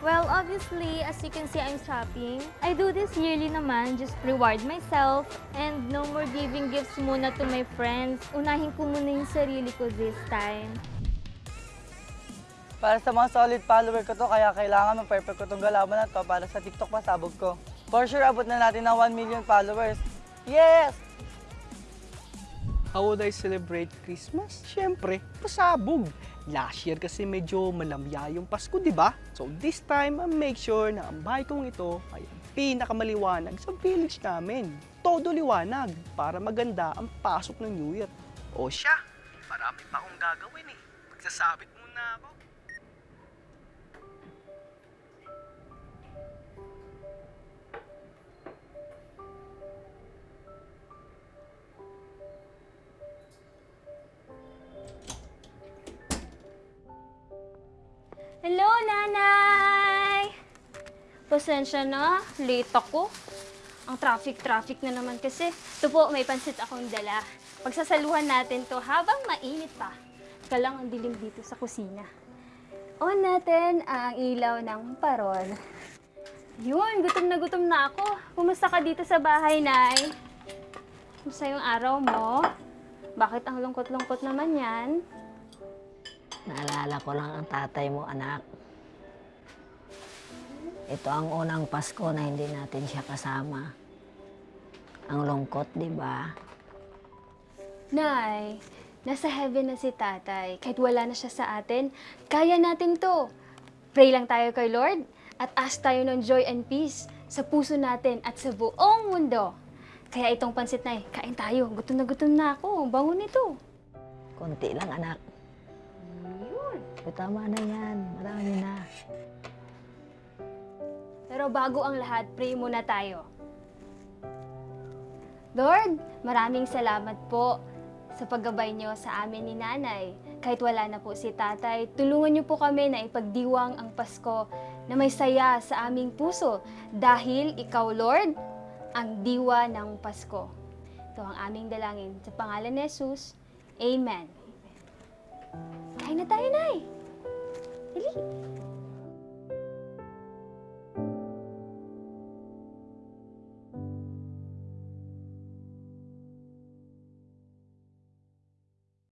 Well, obviously, as you can see, I'm shopping. I do this yearly naman, just reward myself. And no more giving gifts muna to my friends. Unahin ko muna yung sarili ko this time. Para sa mga solid follower ko to, kaya kailangan mag-perfect ko tong galaban na to para sa TikTok pasabog ko. For sure, abot na natin ng 1 million followers. Yes! How would I celebrate Christmas? Siyempre, pasabog. Last year kasi medyo malamya yung Pasko, di ba? So this time, I'll make sure na ang bahay kong ito ay pinakamaliwanag sa village namin. Todo liwanag para maganda ang pasok ng New Year. O siya, marami pa akong gagawin eh. Magsasabit muna ako. Hello, Nanay! Pasensya na, late ako. Ang traffic-traffic na naman kasi. Ito po, may pansit akong dala. Pagsasaluhan natin to habang mainit pa. Ika lang ang dilim dito sa kusina. On natin ang ilaw ng parol. Yun, gutom na gutom na ako. Kumusta ka dito sa bahay, Nay? Kumusta yung araw mo? Bakit ang lungkot-lungkot naman yan? Naalala ko lang ang tatay mo, anak. Ito ang unang Pasko na hindi natin siya kasama. Ang lungkot, di ba? Nay, nasa heaven na si tatay. Kahit wala na siya sa atin, kaya natin to. Pray lang tayo kay Lord at ask tayo ng joy and peace sa puso natin at sa buong mundo. Kaya itong pansit na kain tayo. Gutom na gutom na ako. Ang Bango nito. Konti lang, anak. Yun. O, tama na yan. Marami na. Pero bago ang lahat, pray muna tayo. Lord, maraming salamat po sa paggabay niyo sa amin ni Nanay. Kahit wala na po si Tatay, tulungan niyo po kami na ipagdiwang ang Pasko na may saya sa aming puso dahil Ikaw, Lord, ang diwa ng Pasko. Ito ang aming dalangin. Sa pangalan ni Jesus, Amen. Tak Enai. Ini.